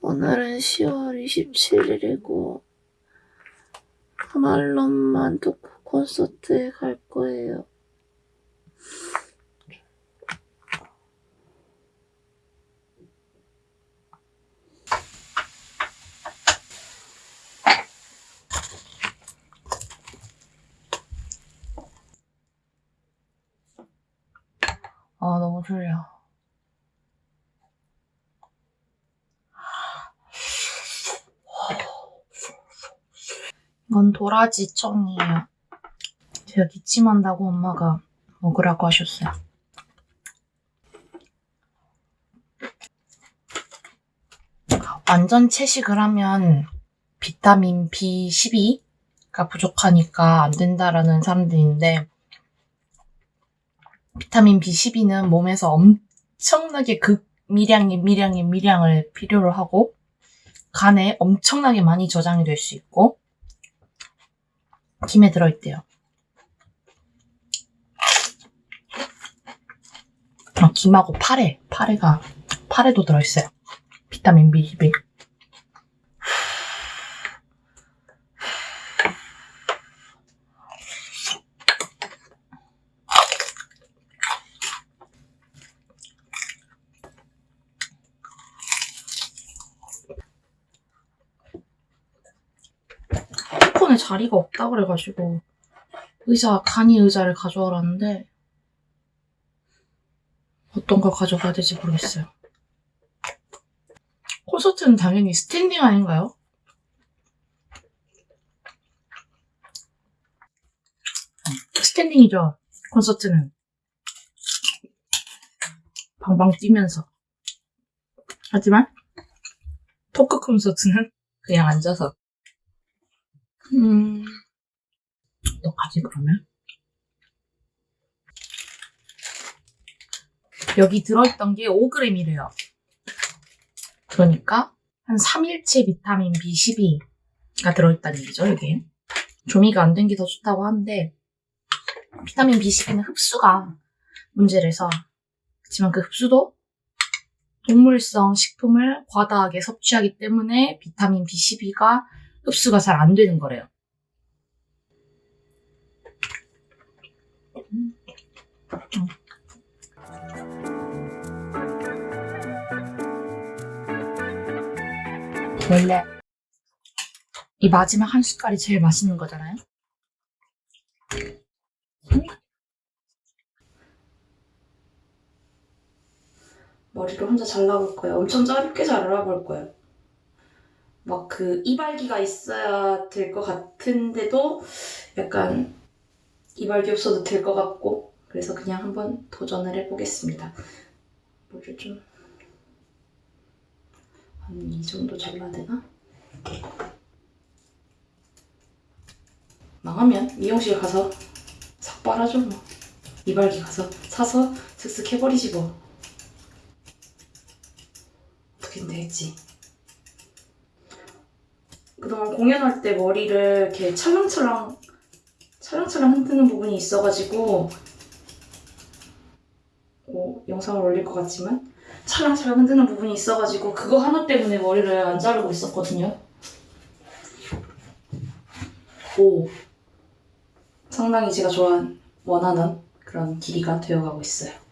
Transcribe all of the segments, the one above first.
오늘은 10월 27일이고 말론만 듣고 콘서트에 갈 거예요. 아 너무 졸려. 이건 도라지 청이에요. 제가 기침한다고 엄마가 먹으라고 하셨어요. 완전 채식을 하면 비타민 B12가 부족하니까 안 된다라는 사람들인데 비타민 B12는 몸에서 엄청나게 극미량의 미량의 미량을 필요로 하고 간에 엄청나게 많이 저장이 될 수 있고 김에 들어있대요. 아, 김하고 파래, 파래가, 파래도 들어있어요. 비타민 B12. 자리가 없다 그래가지고 의자, 간이 의자를 가져오라는데 어떤 걸 가져가야 될지 모르겠어요. 콘서트는 당연히 standing 아닌가요? standing이죠. 콘서트는. 방방 뛰면서. 하지만 토크 콘서트는 그냥 앉아서. 음, 어떡하지 그러면? 여기 들어있던 게 5g이래요. 그러니까 한 3일치 비타민 B12가 들어있다는 얘기죠, 이게. 조미가 안 된 게 더 좋다고 하는데 비타민 B12는 흡수가 문제라서 그렇지만 그 흡수도 동물성 식품을 과다하게 섭취하기 때문에 비타민 B12가 흡수가 잘 안 되는 거래요. 원래 이 마지막 한 숟갈이 제일 맛있는 거잖아요. 머리를 혼자 잘라볼 거예요. 엄청 짧게 잘라볼 거예요. 막 그 이발기가 있어야 될 것 같은데도 약간 이발기 없어도 될 것 같고 그래서 그냥 한번 도전을 해보겠습니다. 머리를 좀 한 이 정도 잘라야 되나? 망하면 미용실 가서 삭발하죠 뭐. 이발기 가서 사서 슥슥 해버리지 뭐. 어떻게든 되겠지. 그동안 공연할 때 머리를 이렇게 찰랑찰랑 찰랑찰랑 흔드는 부분이 있어가지고 뭐 영상을 올릴 것 같지만 찰랑찰랑 흔드는 부분이 있어가지고 그거 하나 때문에 머리를 안 자르고 있었거든요. 오 상당히 제가 좋아하는 원하는 그런 길이가 되어가고 있어요.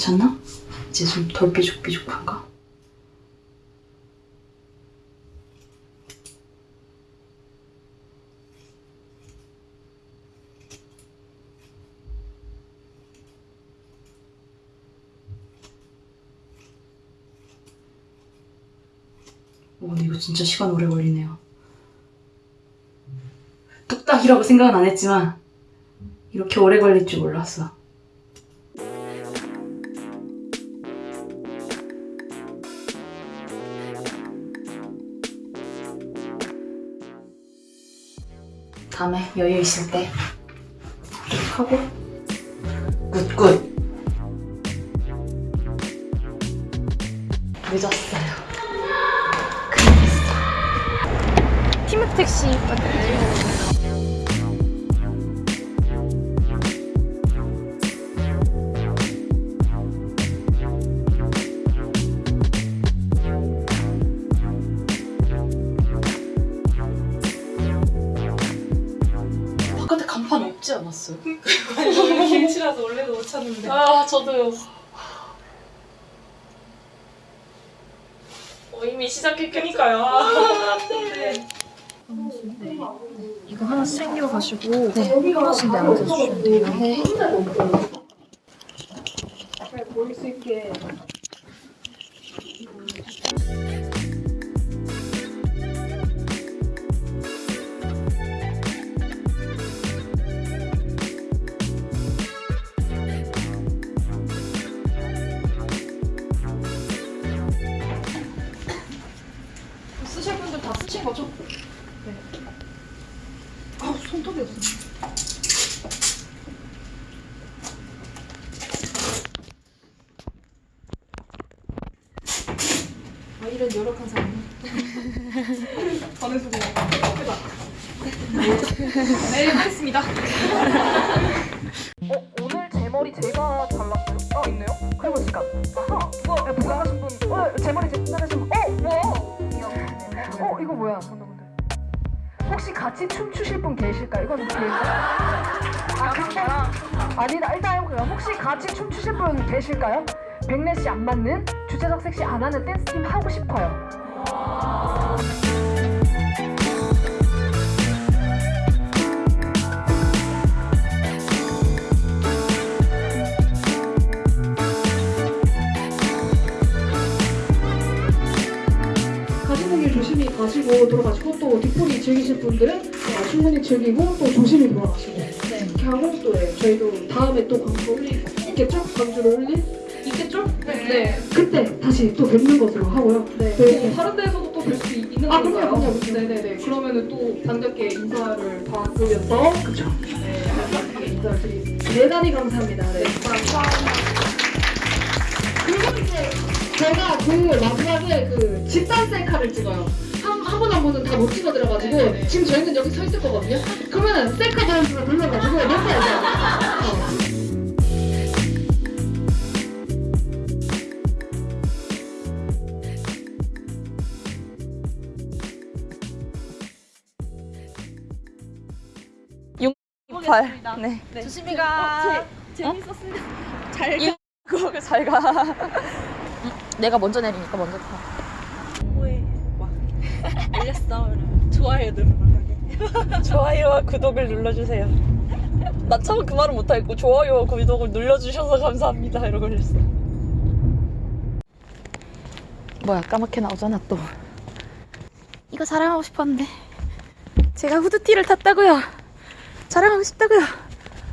괜찮나? 이제 좀 덜 삐죽삐죽한가? 오, 근데 이거 진짜 시간 오래 걸리네요. 뚝딱이라고 생각은 안 했지만 이렇게 오래 걸릴 줄 몰랐어. 다음에 여유 있을 때 하고 굿굿 늦었어요. 큰일 났어. 티묵 택시 없지 않았어요? 김치라서 원래도 못 찾는데. 아 저도요. 어, 이미 시작했으니까요. 아, 네. 이거 하나씩 챙겨가시고 네. 하나씩 내려주시면 돼요. 네. 보일 수 있게. 쓰실 분들 다 쓰신 거죠? 네. 아, 손톱이 없어. 아, 이런 열악한 사람. 반에서 그냥 크다. 네, 하겠습니다. 같이 춤추실 분 계실까요? 이건 기회죠? 아, 근데 아니다. 일단. 혹시 같이 춤추실 분 계실까요? 백래 씨 안 맞는 주최석 섹시 안 하는 댄스 팀 하고 싶어요. 가시는 길 조심히 가시고 돌아가시고 또 뒷풀이 즐기실 분들은 어, 충분히 즐기고 또 조심히 돌아가시고 이렇게 하고 또 네, 저희도 다음에 또 광고 있겠죠? 광주를 올릴? 있겠죠? 네. 그때 다시 또 뵙는 것으로 하고요. 네. 뭐 다른 데에서도 또 뵐 수 있는 아, 건가요? 그럼요, 그럼요. 네네네. 그러면은 또 반갑게 인사를 받으면서 그쵸. 네, 반갑게 인사를 드리겠습니다. 대단히 감사합니다. 네. 감사합니다. 그리고 이제 제가 그 마지막에 그 집단 셀카를 찍어요. 한, 한분한 분은 다 못 찍어드려가지고 네네. 지금 저희는 여기 서 있을 거거든요. 그러면 셀카 단수를 눌러가지고 몇개 어. 발. 네. 조심히 가. 재밌었습니다. 잘 가. 그거 잘 가. 내가 먼저 내리니까 먼저 타. 알렸어. 좋아요 누르라게. 좋아요와 구독을 눌러주세요. 나 처음 그 말은 못하겠고 좋아요와 구독을 눌러주셔서 감사합니다 이러고 있어. 뭐야 까맣게 나오잖아 또. 이거 자랑하고 싶었는데 제가 후드티를 탔다고요. 자랑하고 싶다고요.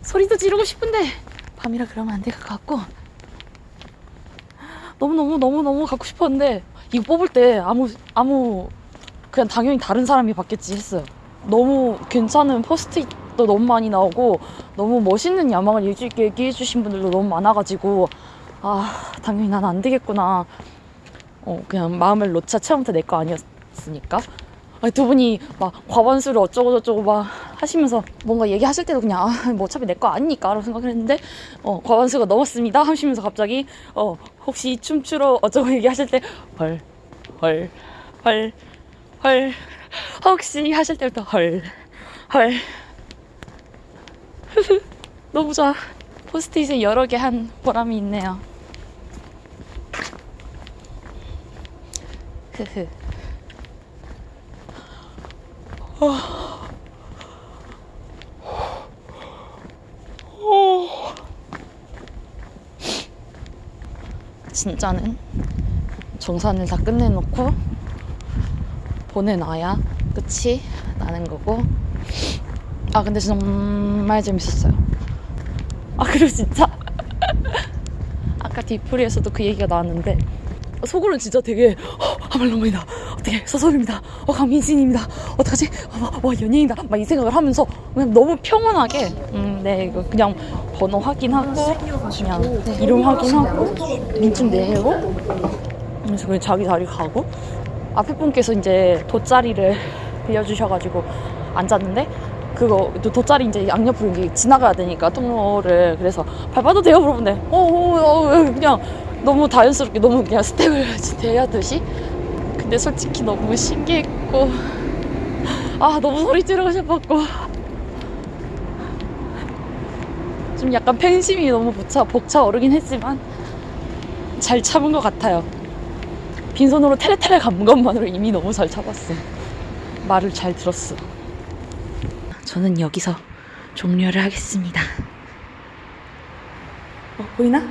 소리도 지르고 싶은데 밤이라 그러면 안 될 것 같고 너무 너무 너무 너무 갖고 싶었는데 이거 뽑을 때 아무 아무 그냥 당연히 다른 사람이 받겠지 했어요. 너무 괜찮은 포스트잇도 너무 많이 나오고 너무 멋있는 야망을 얘기- 얘기해 주신 분들도 너무 많아가지고 아 당연히 난 안 되겠구나. 어 그냥 마음을 놓자 처음부터 내 거 아니었으니까. 아니, 두 분이 막 과반수를 어쩌고 저쩌고 막 하시면서 뭔가 얘기하실 때도 그냥 아, 뭐 어차피 내 거 아니니까 라고 생각을 했는데 어 과반수가 넘었습니다 하시면서 갑자기 어 혹시 춤추러 어쩌고 얘기하실 때 헐 헐 헐 헐. 혹시 하실 때부터 헐, 헐. 너무 좋아. 포스트잇을 여러 개 한 보람이 있네요. 흐흐. 진짜는 정산을 다 끝내놓고 보내놔야 끝이 나는 거고. 아 근데 정말 재밌었어요. 아 그리고 진짜? 아까 뒤풀이에서도 그 얘기가 나왔는데 속으로는 진짜 되게 어, 아말로입니다. 어떻게 서설입니다. 어 강민진입니다. 어떡하지? 어, 와 연예인이다. 막 이 생각을 하면서 그냥 너무 평온하게. 음 네 이거 그냥 번호 확인하고 그냥 이름 확인하고 민증 내고. 그래서 그냥 자기 자리 가고 앞에 분께서 이제 돗자리를 빌려주셔가지고 앉았는데 그거 또 돗자리 이제 양옆으로 이제 지나가야 되니까 통로를 그래서 밟아도 돼요 물어본대 어, 어, 어 그냥 너무 자연스럽게 너무 그냥 스텝을 대하듯이 근데 솔직히 너무 신기했고 아 너무 소리 지르고 싶었고 좀 약간 팬심이 너무 벅차, 벅차 오르긴 했지만 잘 참은 것 같아요 빈손으로 테레테레 간 것만으로 이미 너무 잘 참았어. 말을 잘 들었어. 저는 여기서 종료를 하겠습니다. 어, 보이나?